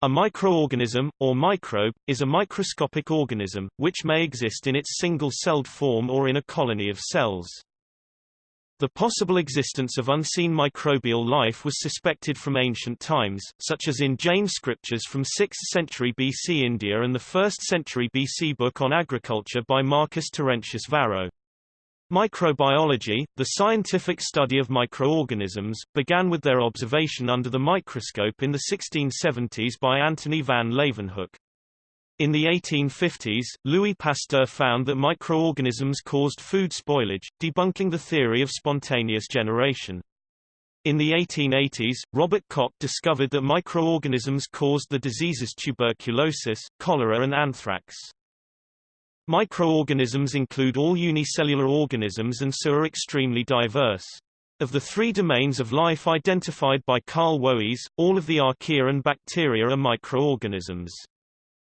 A microorganism, or microbe, is a microscopic organism, which may exist in its single-celled form or in a colony of cells. The possible existence of unseen microbial life was suspected from ancient times, such as in Jain scriptures from 6th century BC India and the 1st century BC book on agriculture by Marcus Terentius Varro. Microbiology, the scientific study of microorganisms, began with their observation under the microscope in the 1670s by Antony van Leeuwenhoek. In the 1850s, Louis Pasteur found that microorganisms caused food spoilage, debunking the theory of spontaneous generation. In the 1880s, Robert Koch discovered that microorganisms caused the diseases tuberculosis, cholera and anthrax. Microorganisms include all unicellular organisms and so are extremely diverse. Of the three domains of life identified by Carl Woese, all of the archaea and bacteria are microorganisms.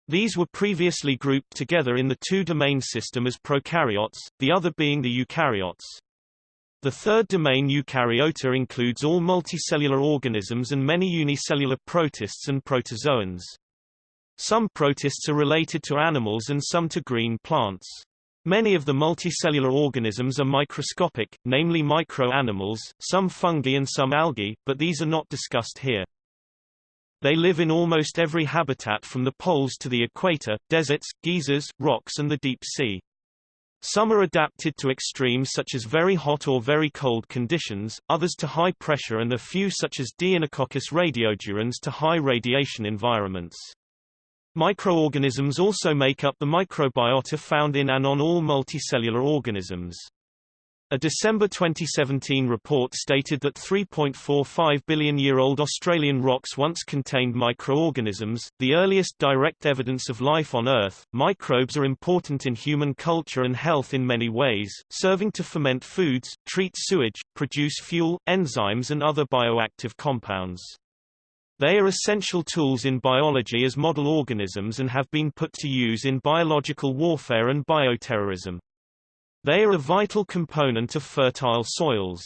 These were previously grouped together in the two-domain system as prokaryotes, the other being the eukaryotes. The third domain eukaryota includes all multicellular organisms and many unicellular protists and protozoans. Some protists are related to animals and some to green plants. Many of the multicellular organisms are microscopic, namely microanimals, some fungi and some algae, but these are not discussed here. They live in almost every habitat from the poles to the equator, deserts, geysers, rocks and the deep sea. Some are adapted to extremes such as very hot or very cold conditions, others to high pressure and a few such as Deinococcus radiodurans to high radiation environments. Microorganisms also make up the microbiota found in and on all multicellular organisms. A December 2017 report stated that 3.45 billion-year-old Australian rocks once contained microorganisms, the earliest direct evidence of life on Earth. Microbes are important in human culture and health in many ways, serving to ferment foods, treat sewage, produce fuel, enzymes and other bioactive compounds. They are essential tools in biology as model organisms and have been put to use in biological warfare and bioterrorism. They are a vital component of fertile soils.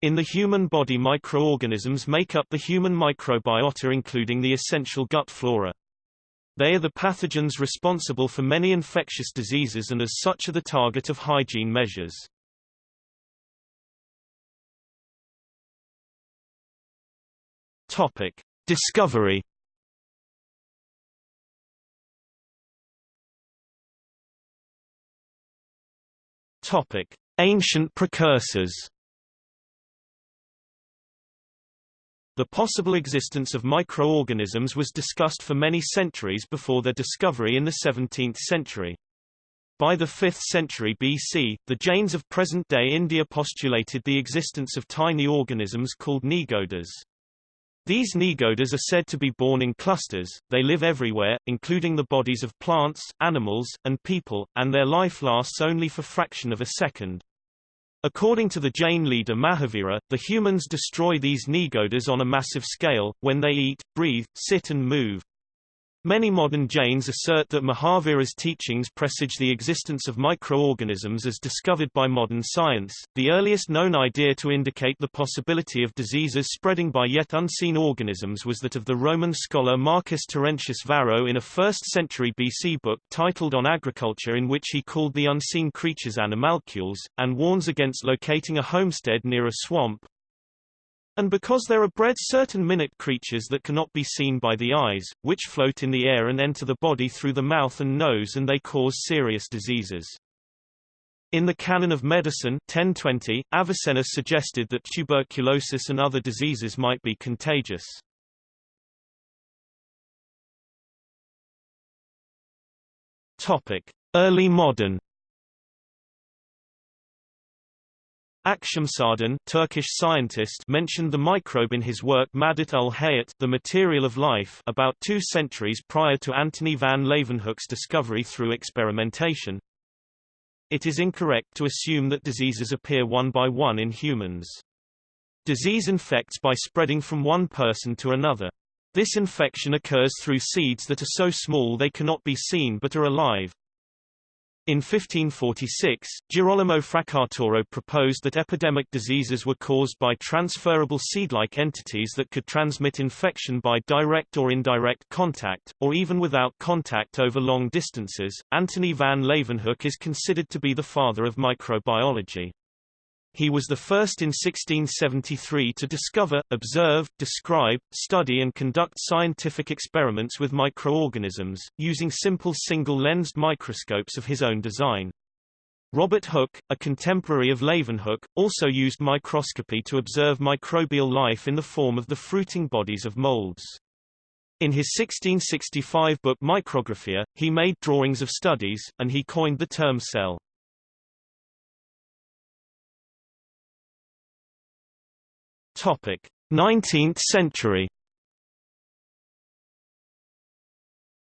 In the human body microorganisms make up the human microbiota including the essential gut flora. They are the pathogens responsible for many infectious diseases and as such are the target of hygiene measures. Topic. Discovery Topic: Ancient precursors. The possible existence of microorganisms was discussed for many centuries before their discovery in the 17th century. By the 5th century BC, the Jains of present-day India postulated the existence of tiny organisms called nigodas. These nigodas are said to be born in clusters, they live everywhere, including the bodies of plants, animals, and people, and their life lasts only for fraction of a second. According to the Jain leader Mahavira, the humans destroy these nigodas on a massive scale, when they eat, breathe, sit and move. Many modern Jains assert that Mahavira's teachings presage the existence of microorganisms as discovered by modern science. The earliest known idea to indicate the possibility of diseases spreading by yet unseen organisms was that of the Roman scholar Marcus Terentius Varro in a 1st century BC book titled On Agriculture in which he called the unseen creatures animalcules, and warns against locating a homestead near a swamp, and because there are bred certain minute creatures that cannot be seen by the eyes, which float in the air and enter the body through the mouth and nose and they cause serious diseases. In the Canon of Medicine 1020, Avicenna suggested that tuberculosis and other diseases might be contagious. Topic: Early modern Akşemzadeh Turkish scientist mentioned the microbe in his work Madat ul Hayat The Material of Life about two centuries prior to Antony van Leeuwenhoek's discovery through experimentation. It is incorrect to assume that diseases appear one by one in humans. Disease infects by spreading from one person to another. This infection occurs through seeds that are so small they cannot be seen but are alive. In 1546, Girolamo Fracastoro proposed that epidemic diseases were caused by transferable seed-like entities that could transmit infection by direct or indirect contact, or even without contact over long distances. Antony van Leeuwenhoek is considered to be the father of microbiology. He was the first in 1673 to discover, observe, describe, study and conduct scientific experiments with microorganisms, using simple single-lensed microscopes of his own design. Robert Hooke, a contemporary of Leeuwenhoek, also used microscopy to observe microbial life in the form of the fruiting bodies of molds. In his 1665 book Micrographia, he made drawings of studies, and he coined the term cell. 19th century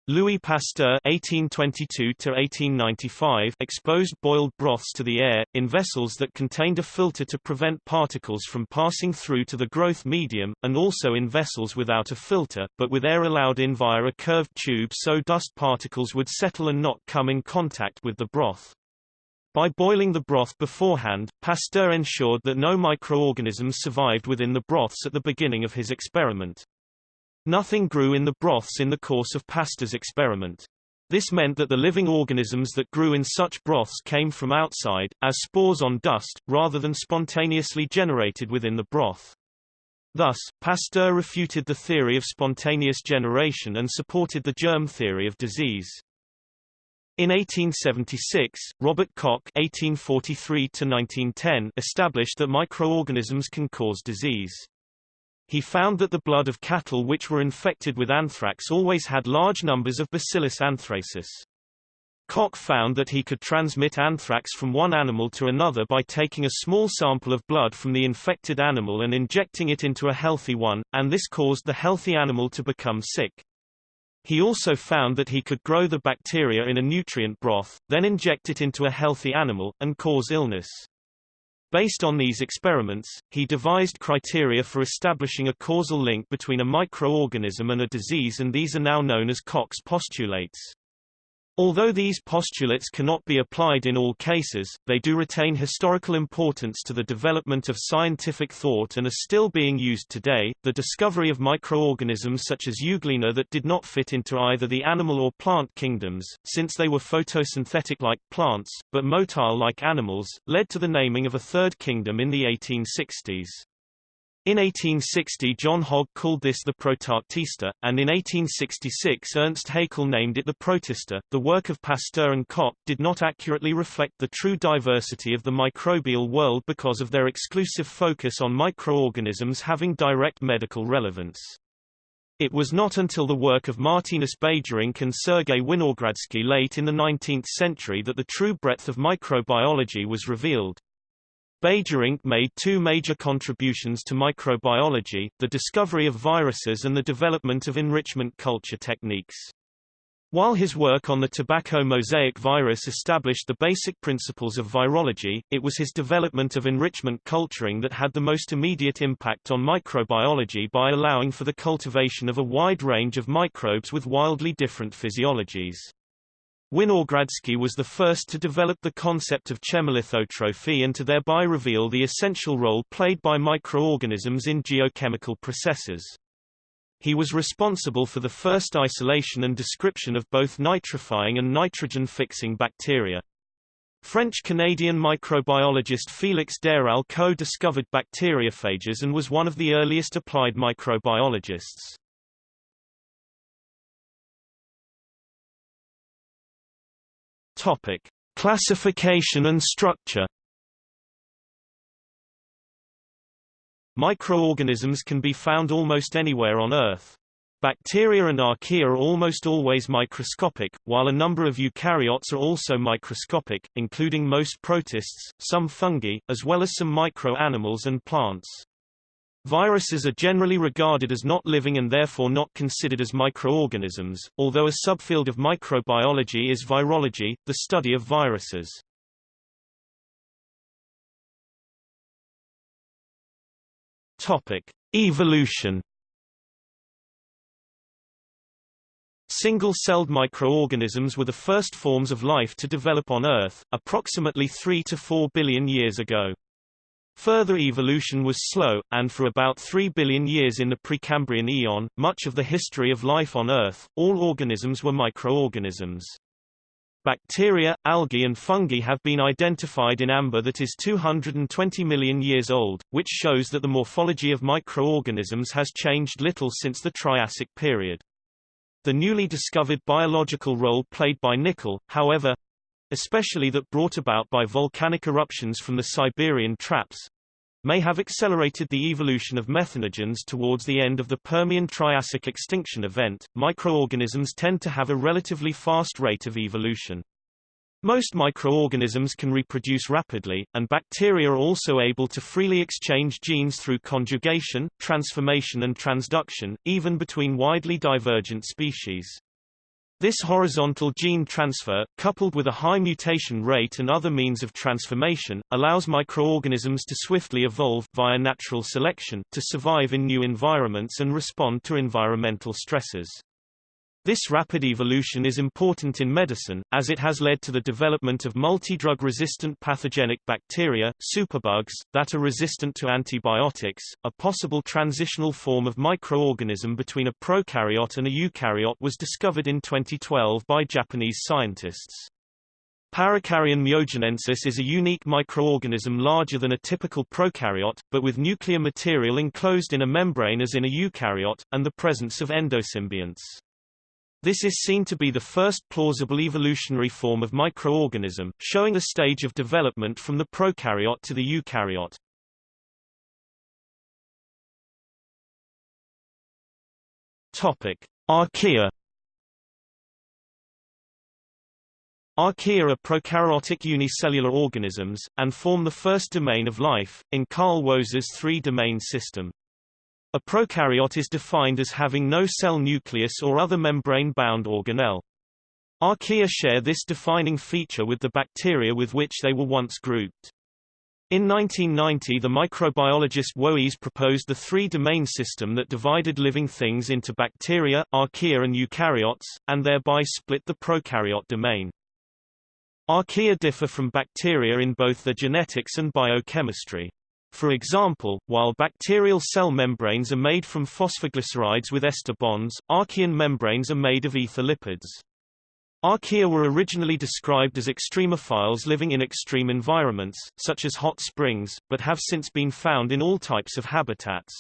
Louis Pasteur (1822–1895) exposed boiled broths to the air in vessels that contained a filter to prevent particles from passing through to the growth medium, and also in vessels without a filter, but with air allowed in via a curved tube, so dust particles would settle and not come in contact with the broth. By boiling the broth beforehand, Pasteur ensured that no microorganisms survived within the broths at the beginning of his experiment. Nothing grew in the broths in the course of Pasteur's experiment. This meant that the living organisms that grew in such broths came from outside, as spores on dust, rather than spontaneously generated within the broth. Thus, Pasteur refuted the theory of spontaneous generation and supported the germ theory of disease. In 1876, Robert Koch (1843–1910) established that microorganisms can cause disease. He found that the blood of cattle which were infected with anthrax always had large numbers of Bacillus anthracis. Koch found that he could transmit anthrax from one animal to another by taking a small sample of blood from the infected animal and injecting it into a healthy one, and this caused the healthy animal to become sick. He also found that he could grow the bacteria in a nutrient broth, then inject it into a healthy animal, and cause illness. Based on these experiments, he devised criteria for establishing a causal link between a microorganism and a disease and these are now known as Koch's postulates. Although these postulates cannot be applied in all cases, they do retain historical importance to the development of scientific thought and are still being used today. The discovery of microorganisms such as Euglena that did not fit into either the animal or plant kingdoms, since they were photosynthetic like plants, but motile like animals, led to the naming of a third kingdom in the 1860s. In 1860 John Hogg called this the Protoctista, and in 1866 Ernst Haeckel named it the Protista. The work of Pasteur and Koch did not accurately reflect the true diversity of the microbial world because of their exclusive focus on microorganisms having direct medical relevance. It was not until the work of Martinus Beijerinck and Sergei Winogradsky late in the 19th century that the true breadth of microbiology was revealed. Beijerinck made two major contributions to microbiology, the discovery of viruses and the development of enrichment culture techniques. While his work on the tobacco mosaic virus established the basic principles of virology, it was his development of enrichment culturing that had the most immediate impact on microbiology by allowing for the cultivation of a wide range of microbes with wildly different physiologies. Winogradsky was the first to develop the concept of chemolithotrophy and to thereby reveal the essential role played by microorganisms in geochemical processes. He was responsible for the first isolation and description of both nitrifying and nitrogen-fixing bacteria. French-Canadian microbiologist Félix d'Herelle co-discovered bacteriophages and was one of the earliest applied microbiologists. Topic: Classification and structure. Microorganisms can be found almost anywhere on Earth. Bacteria and archaea are almost always microscopic, while a number of eukaryotes are also microscopic, including most protists, some fungi, as well as some micro-animals and plants. Viruses are generally regarded as not living and therefore not considered as microorganisms, although a subfield of microbiology is virology, the study of viruses. Topic: Evolution Single-celled microorganisms were the first forms of life to develop on Earth, approximately 3 to 4 billion years ago. Further evolution was slow, and for about 3 billion years in the Precambrian eon, much of the history of life on Earth, all organisms were microorganisms. Bacteria, algae and fungi have been identified in amber that is 220 million years old, which shows that the morphology of microorganisms has changed little since the Triassic period. The newly discovered biological role played by nickel, however, especially that brought about by volcanic eruptions from the Siberian traps, may have accelerated the evolution of methanogens towards the end of the Permian-Triassic extinction event. Microorganisms tend to have a relatively fast rate of evolution. Most microorganisms can reproduce rapidly, and bacteria are also able to freely exchange genes through conjugation, transformation and transduction, even between widely divergent species. This horizontal gene transfer, coupled with a high mutation rate and other means of transformation, allows microorganisms to swiftly evolve via natural selection to survive in new environments and respond to environmental stresses. This rapid evolution is important in medicine, as it has led to the development of multi-drug-resistant pathogenic bacteria, superbugs, that are resistant to antibiotics. A possible transitional form of microorganism between a prokaryote and a eukaryote was discovered in 2012 by Japanese scientists. Parakaryon myojinensis is a unique microorganism larger than a typical prokaryote, but with nuclear material enclosed in a membrane as in a eukaryote, and the presence of endosymbionts. This is seen to be the first plausible evolutionary form of microorganism, showing a stage of development from the prokaryote to the eukaryote. Topic: Archaea. Archaea are prokaryotic unicellular organisms, and form the first domain of life, in Carl Woese's three-domain system. A prokaryote is defined as having no cell nucleus or other membrane-bound organelle. Archaea share this defining feature with the bacteria with which they were once grouped. In 1990 the microbiologist Woese proposed the three-domain system that divided living things into bacteria, archaea and eukaryotes, and thereby split the prokaryote domain. Archaea differ from bacteria in both their genetics and biochemistry. For example, while bacterial cell membranes are made from phosphoglycerides with ester bonds, archaean membranes are made of ether lipids. Archaea were originally described as extremophiles living in extreme environments, such as hot springs, but have since been found in all types of habitats.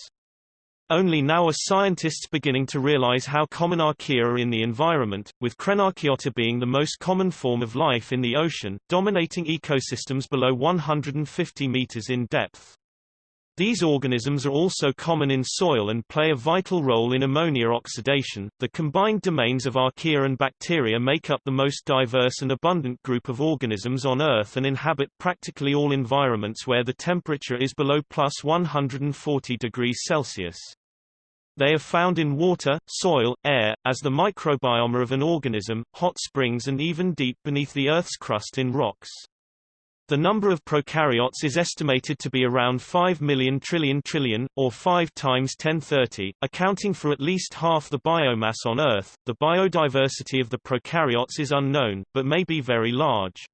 Only now are scientists beginning to realize how common archaea are in the environment, with Crenarchaeota being the most common form of life in the ocean, dominating ecosystems below 150 meters in depth. These organisms are also common in soil and play a vital role in ammonia oxidation. The combined domains of archaea and bacteria make up the most diverse and abundant group of organisms on Earth and inhabit practically all environments where the temperature is below plus 140 degrees Celsius. They are found in water, soil, air, as the microbiome of an organism, hot springs and even deep beneath the Earth's crust in rocks. The number of prokaryotes is estimated to be around 5 million trillion trillion, or 5 times 1030, accounting for at least half the biomass on Earth. The biodiversity of the prokaryotes is unknown, but may be very large.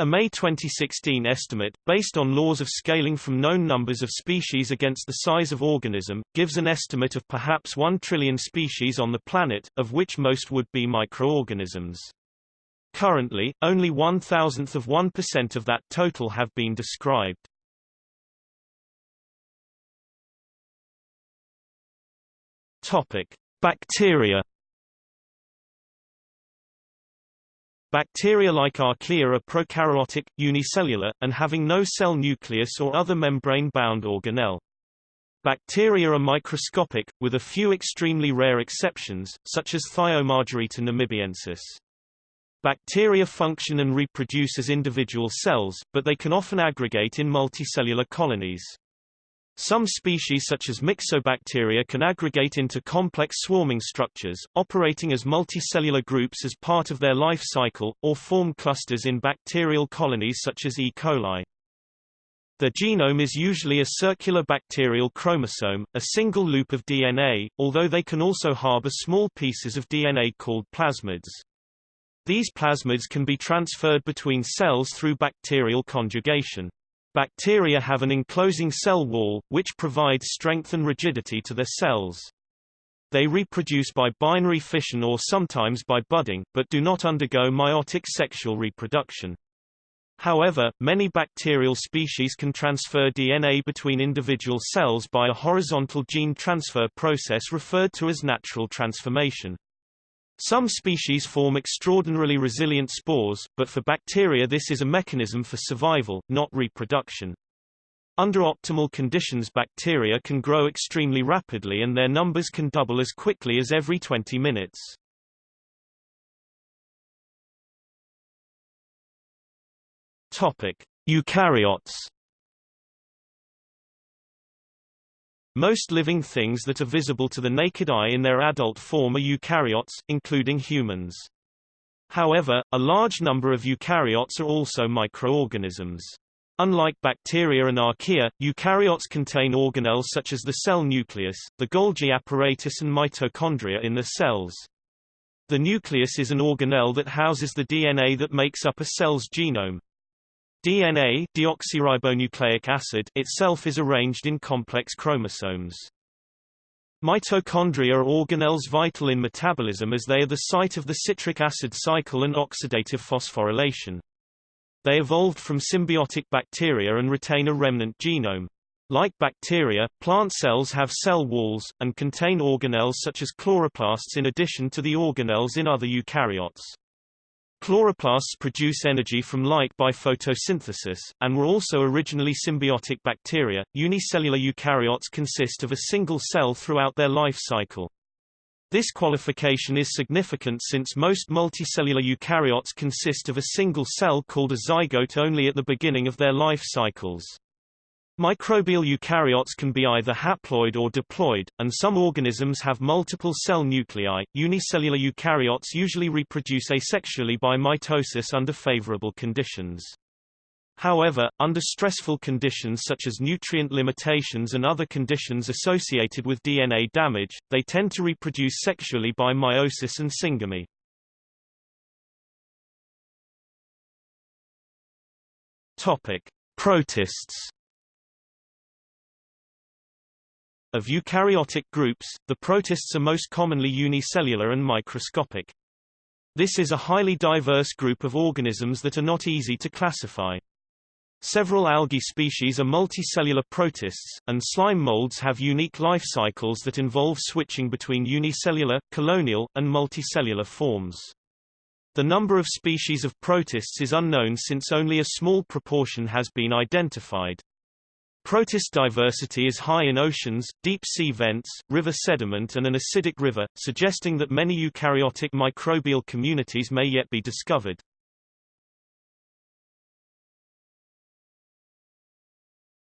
A May 2016 estimate, based on laws of scaling from known numbers of species against the size of organism, gives an estimate of perhaps 1 trillion species on the planet, of which most would be microorganisms. Currently, only one thousandth of 1% of that total have been described. Topic: Bacteria Bacteria like Archaea are prokaryotic, unicellular, and having no cell nucleus or other membrane-bound organelle. Bacteria are microscopic, with a few extremely rare exceptions, such as Thiomargarita namibiensis. Bacteria function and reproduce as individual cells, but they can often aggregate in multicellular colonies. Some species such as myxobacteria can aggregate into complex swarming structures, operating as multicellular groups as part of their life cycle, or form clusters in bacterial colonies such as E. coli. Their genome is usually a circular bacterial chromosome, a single loop of DNA, although they can also harbor small pieces of DNA called plasmids. These plasmids can be transferred between cells through bacterial conjugation. Bacteria have an enclosing cell wall, which provides strength and rigidity to their cells. They reproduce by binary fission or sometimes by budding, but do not undergo meiotic sexual reproduction. However, many bacterial species can transfer DNA between individual cells by a horizontal gene transfer process referred to as natural transformation. Some species form extraordinarily resilient spores, but for bacteria this is a mechanism for survival, not reproduction. Under optimal conditions bacteria can grow extremely rapidly and their numbers can double as quickly as every 20 minutes. Topic: Eukaryotes Most living things that are visible to the naked eye in their adult form are eukaryotes, including humans. However, a large number of eukaryotes are also microorganisms. Unlike bacteria and archaea, eukaryotes contain organelles such as the cell nucleus, the Golgi apparatus and mitochondria in the cells. The nucleus is an organelle that houses the DNA that makes up a cell's genome. DNA deoxyribonucleic acid itself is arranged in complex chromosomes. Mitochondria are organelles vital in metabolism as they are the site of the citric acid cycle and oxidative phosphorylation. They evolved from symbiotic bacteria and retain a remnant genome. Like bacteria, plant cells have cell walls, and contain organelles such as chloroplasts in addition to the organelles in other eukaryotes. Chloroplasts produce energy from light by photosynthesis, and were also originally symbiotic bacteria. Unicellular eukaryotes consist of a single cell throughout their life cycle. This qualification is significant since most multicellular eukaryotes consist of a single cell called a zygote only at the beginning of their life cycles. Microbial eukaryotes can be either haploid or diploid, and some organisms have multiple cell nuclei. Unicellular eukaryotes usually reproduce asexually by mitosis under favorable conditions. However, under stressful conditions such as nutrient limitations and other conditions associated with DNA damage, they tend to reproduce sexually by meiosis and syngamy. Topic: Protists Of eukaryotic groups, the protists are most commonly unicellular and microscopic. This is a highly diverse group of organisms that are not easy to classify. Several algae species are multicellular protists, and slime molds have unique life cycles that involve switching between unicellular, colonial, and multicellular forms. The number of species of protists is unknown since only a small proportion has been identified. Protist diversity is high in oceans, deep sea vents, river sediment and an acidic river, suggesting that many eukaryotic microbial communities may yet be discovered.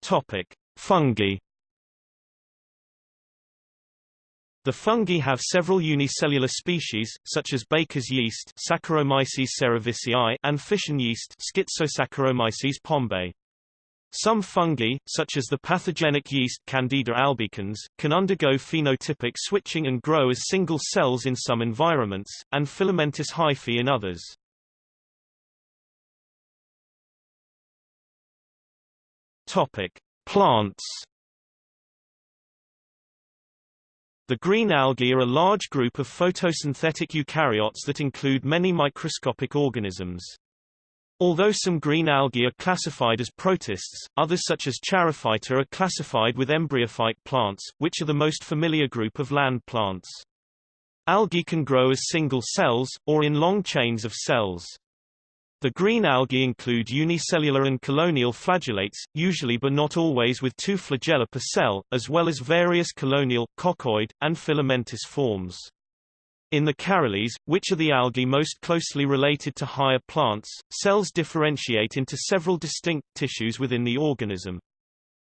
Topic: Fungi. The fungi have several unicellular species, such as baker's yeast Saccharomyces cerevisiae and fission yeast Schizosaccharomyces pombe. Some fungi, such as the pathogenic yeast Candida albicans, can undergo phenotypic switching and grow as single cells in some environments, and filamentous hyphae in others. Topic: Plants. The green algae are a large group of photosynthetic eukaryotes that include many microscopic organisms. Although some green algae are classified as protists, others such as Charophyta are classified with embryophyte plants, which are the most familiar group of land plants. Algae can grow as single cells, or in long chains of cells. The green algae include unicellular and colonial flagellates, usually but not always with two flagella per cell, as well as various colonial, coccoid, and filamentous forms. In the Charales, which are the algae most closely related to higher plants, cells differentiate into several distinct tissues within the organism.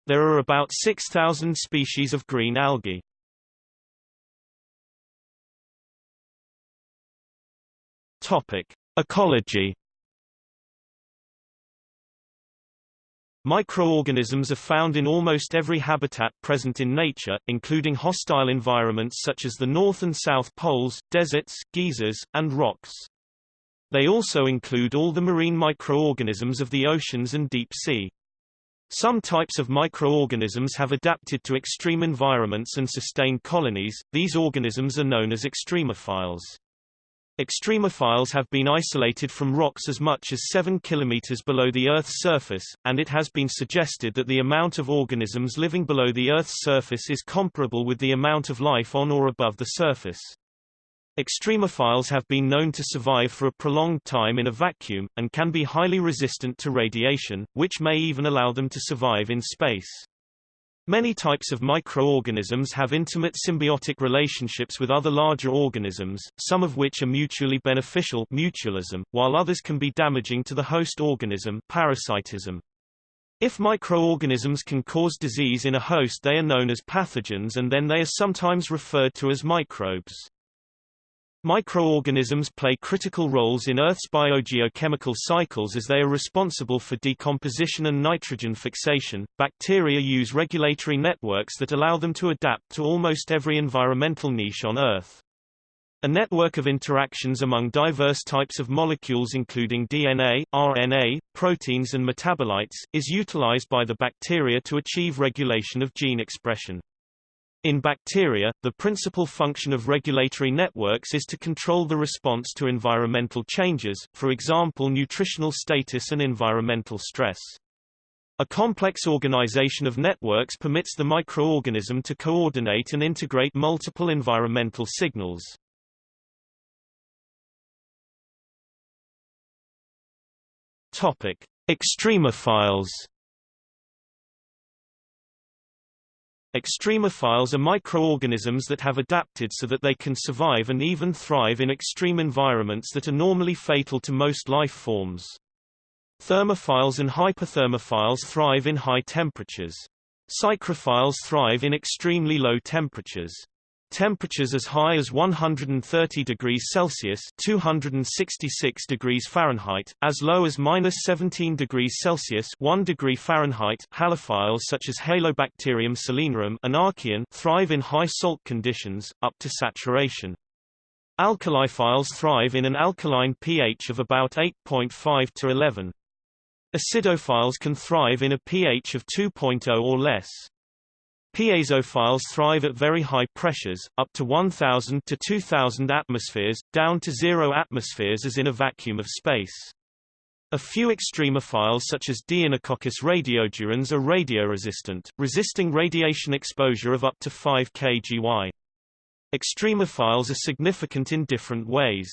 There are about 6,000 species of green algae. Topic: Ecology Microorganisms are found in almost every habitat present in nature, including hostile environments such as the North and South Poles, deserts, geysers, and rocks. They also include all the marine microorganisms of the oceans and deep sea. Some types of microorganisms have adapted to extreme environments and sustained colonies, these organisms are known as extremophiles. Extremophiles have been isolated from rocks as much as 7 km below the Earth's surface, and it has been suggested that the amount of organisms living below the Earth's surface is comparable with the amount of life on or above the surface. Extremophiles have been known to survive for a prolonged time in a vacuum, and can be highly resistant to radiation, which may even allow them to survive in space. Many types of microorganisms have intimate symbiotic relationships with other larger organisms, some of which are mutually beneficial mutualism, while others can be damaging to the host organism parasitism. If microorganisms can cause disease in a host they are known as pathogens and then they are sometimes referred to as microbes. Microorganisms play critical roles in Earth's biogeochemical cycles as they are responsible for decomposition and nitrogen fixation. Bacteria use regulatory networks that allow them to adapt to almost every environmental niche on Earth. A network of interactions among diverse types of molecules including DNA, RNA, proteins and metabolites, is utilized by the bacteria to achieve regulation of gene expression. In bacteria, the principal function of regulatory networks is to control the response to environmental changes, for example nutritional status and environmental stress. A complex organization of networks permits the microorganism to coordinate and integrate multiple environmental signals. Topic: Extremophiles Extremophiles are microorganisms that have adapted so that they can survive and even thrive in extreme environments that are normally fatal to most life forms. Thermophiles and hyperthermophiles thrive in high temperatures. Psychrophiles thrive in extremely low temperatures. Temperatures as high as 130 degrees Celsius (266 degrees Fahrenheit), as low as minus 17 degrees Celsius (1 degree Fahrenheit). Halophiles such as Halobacterium salinarum and thrive in high salt conditions, up to saturation. Alkaliphiles thrive in an alkaline pH of about 8.5 to 11. Acidophiles can thrive in a pH of 2.0 or less. Piezophiles thrive at very high pressures, up to 1000 to 2000 atmospheres, down to zero atmospheres as in a vacuum of space. A few extremophiles such as Deinococcus radiodurans are radioresistant, resisting radiation exposure of up to 5 kGy. Extremophiles are significant in different ways.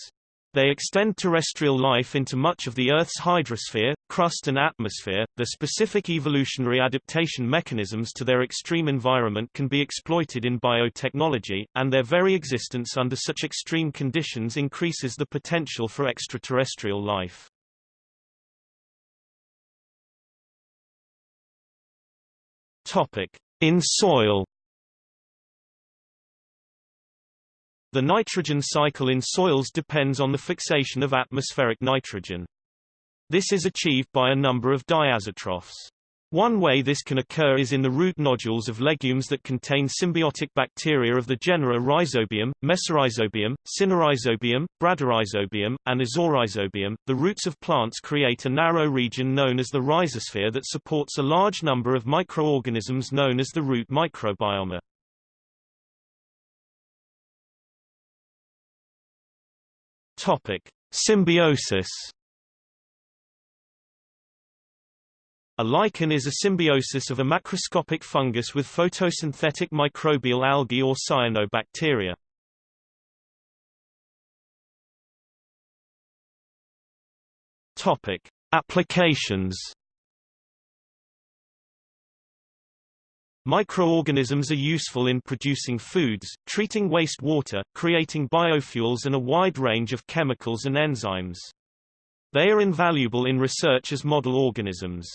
They extend terrestrial life into much of the Earth's hydrosphere, crust and atmosphere. The specific evolutionary adaptation mechanisms to their extreme environment can be exploited in biotechnology, and their very existence under such extreme conditions increases the potential for extraterrestrial life. Topic: In soil The nitrogen cycle in soils depends on the fixation of atmospheric nitrogen. This is achieved by a number of diazotrophs. One way this can occur is in the root nodules of legumes that contain symbiotic bacteria of the genera Rhizobium, Mesorhizobium, Sinorhizobium, Bradyrhizobium, and Azorhizobium. The roots of plants create a narrow region known as the rhizosphere that supports a large number of microorganisms known as the root microbiome. Topic: Symbiosis. A lichen is a symbiosis of a macroscopic fungus with photosynthetic microbial algae or cyanobacteria. Topic: Applications. Microorganisms are useful in producing foods, treating wastewater, creating biofuels and a wide range of chemicals and enzymes. They are invaluable in research as model organisms.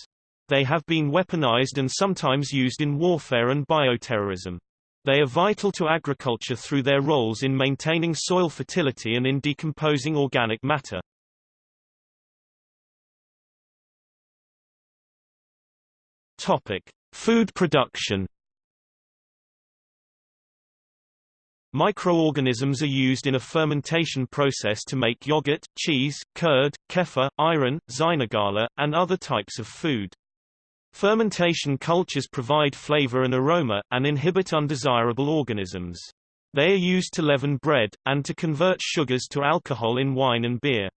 They have been weaponized and sometimes used in warfare and bioterrorism. They are vital to agriculture through their roles in maintaining soil fertility and in decomposing organic matter. Topic: Food production. Microorganisms are used in a fermentation process to make yogurt, cheese, curd, kefir, ayran, xynogala, and other types of food. Fermentation cultures provide flavor and aroma, and inhibit undesirable organisms. They are used to leaven bread, and to convert sugars to alcohol in wine and beer.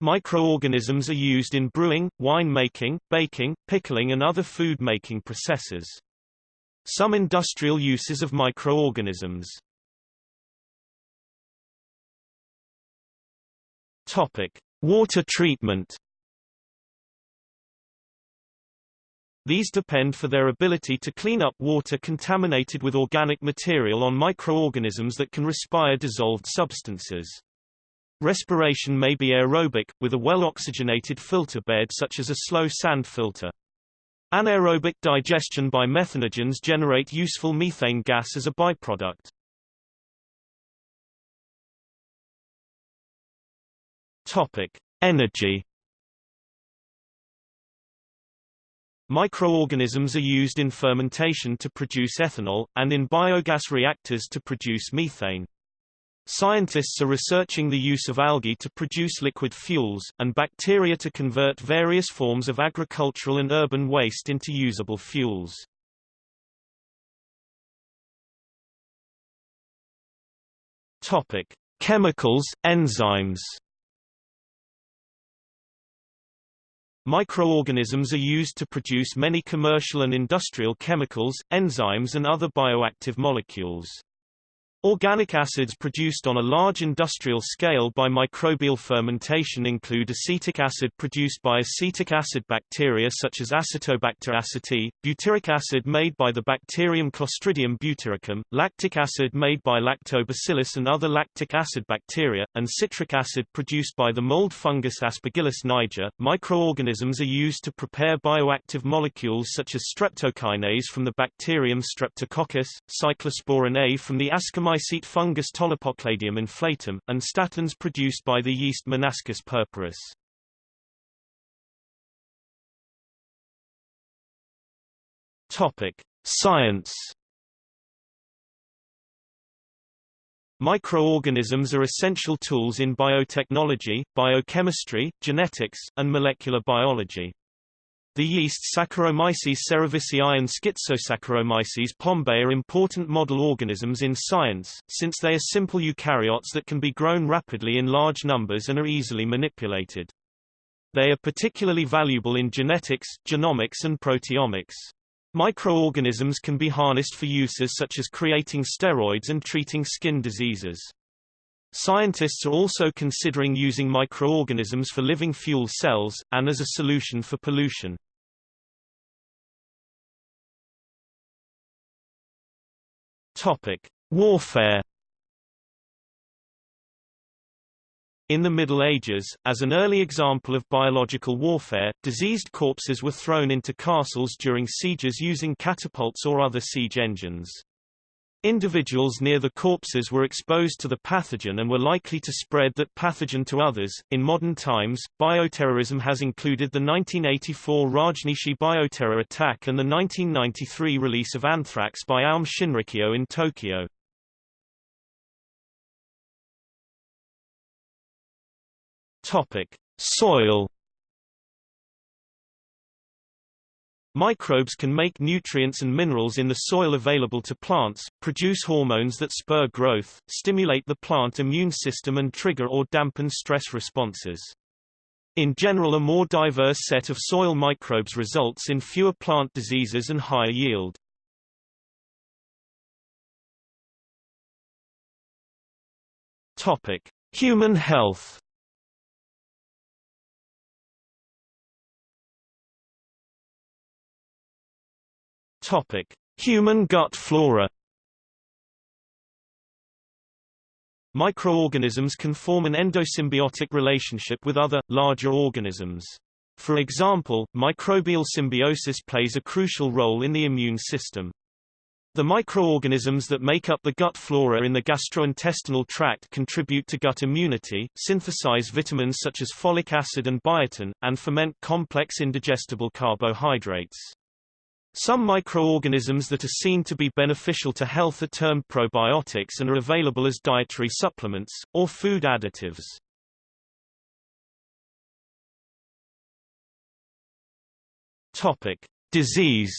Microorganisms are used in brewing, winemaking, baking, pickling and other food making processes. Some industrial uses of microorganisms Topic: Water treatment. These depend for their ability to clean up water contaminated with organic material on microorganisms that can respire dissolved substances. Respiration may be aerobic, with a well-oxygenated filter bed such as a slow sand filter. Anaerobic digestion by methanogens generate useful methane gas as a byproduct. Topic: Energy. Microorganisms are used in fermentation to produce ethanol, and in biogas reactors to produce methane. Scientists are researching the use of algae to produce liquid fuels, and bacteria to convert various forms of agricultural and urban waste into usable fuels. Topic: Chemicals, enzymes. Microorganisms are used to produce many commercial and industrial chemicals, enzymes and other bioactive molecules. Organic acids produced on a large industrial scale by microbial fermentation include acetic acid produced by acetic acid bacteria such as Acetobacter aceti, butyric acid made by the bacterium Clostridium butyricum, lactic acid made by Lactobacillus and other lactic acid bacteria, and citric acid produced by the mold fungus Aspergillus niger. Microorganisms are used to prepare bioactive molecules such as streptokinase from the bacterium Streptococcus, cyclosporin A from the Ascomycete Fungus Tolypocladium inflatum, and statins produced by the yeast Monascus purpureus. Topic: Science. Microorganisms are essential tools in biotechnology, biochemistry, genetics, and molecular biology. The yeast Saccharomyces cerevisiae and Schizosaccharomyces pombe are important model organisms in science, since they are simple eukaryotes that can be grown rapidly in large numbers and are easily manipulated. They are particularly valuable in genetics, genomics and proteomics. Microorganisms can be harnessed for uses such as creating steroids and treating skin diseases. Scientists are also considering using microorganisms for living fuel cells, and as a solution for pollution. Topic: Warfare. In the Middle Ages, as an early example of biological warfare, diseased corpses were thrown into castles during sieges using catapults or other siege engines. Individuals near the corpses were exposed to the pathogen and were likely to spread that pathogen to others. In modern times, bioterrorism has included the 1984 Rajneeshee bioterror attack and the 1993 release of anthrax by Aum Shinrikyo in Tokyo. Topic: Soil Microbes can make nutrients and minerals in the soil available to plants, produce hormones that spur growth, stimulate the plant immune system and trigger or dampen stress responses. In general a more diverse set of soil microbes results in fewer plant diseases and higher yield. Topic: Human health Topic: Human gut flora. Microorganisms can form an endosymbiotic relationship with other, larger organisms. For example, microbial symbiosis plays a crucial role in the immune system. The microorganisms that make up the gut flora in the gastrointestinal tract contribute to gut immunity, synthesize vitamins such as folic acid and biotin, and ferment complex indigestible carbohydrates. Some microorganisms that are seen to be beneficial to health are termed probiotics and are available as dietary supplements, or food additives. Topic. Disease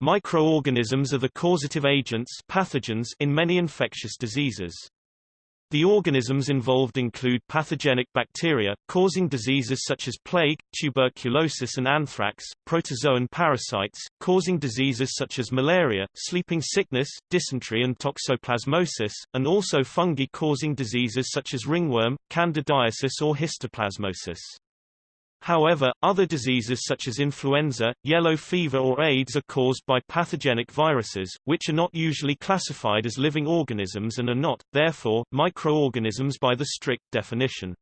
Microorganisms are the causative agents pathogens in many infectious diseases. The organisms involved include pathogenic bacteria, causing diseases such as plague, tuberculosis and anthrax, protozoan parasites, causing diseases such as malaria, sleeping sickness, dysentery and toxoplasmosis, and also fungi causing diseases such as ringworm, candidiasis or histoplasmosis. However, other diseases such as influenza, yellow fever or AIDS are caused by pathogenic viruses, which are not usually classified as living organisms and are not, therefore, microorganisms by the strict definition.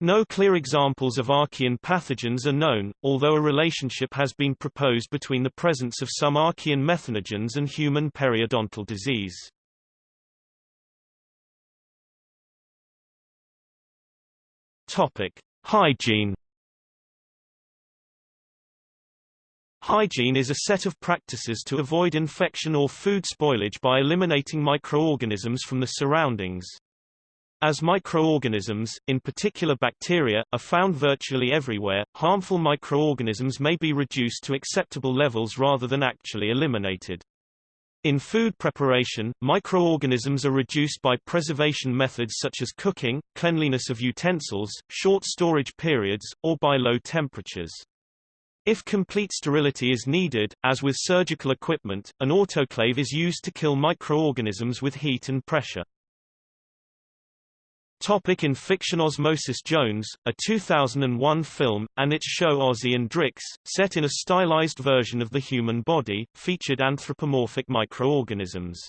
No clear examples of archaean pathogens are known, although a relationship has been proposed between the presence of some archaean methanogens and human periodontal disease. Topic: Hygiene Hygiene is a set of practices to avoid infection or food spoilage by eliminating microorganisms from the surroundings. As microorganisms, in particular bacteria, are found virtually everywhere, harmful microorganisms may be reduced to acceptable levels rather than actually eliminated. In food preparation, microorganisms are reduced by preservation methods such as cooking, cleanliness of utensils, short storage periods, or by low temperatures. If complete sterility is needed, as with surgical equipment, an autoclave is used to kill microorganisms with heat and pressure. Topic in fiction Osmosis Jones, a 2001 film, and its show Ozzy and Drix, set in a stylized version of the human body, featured anthropomorphic microorganisms.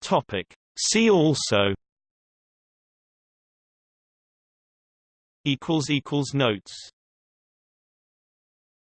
Topic. See also equals equals notes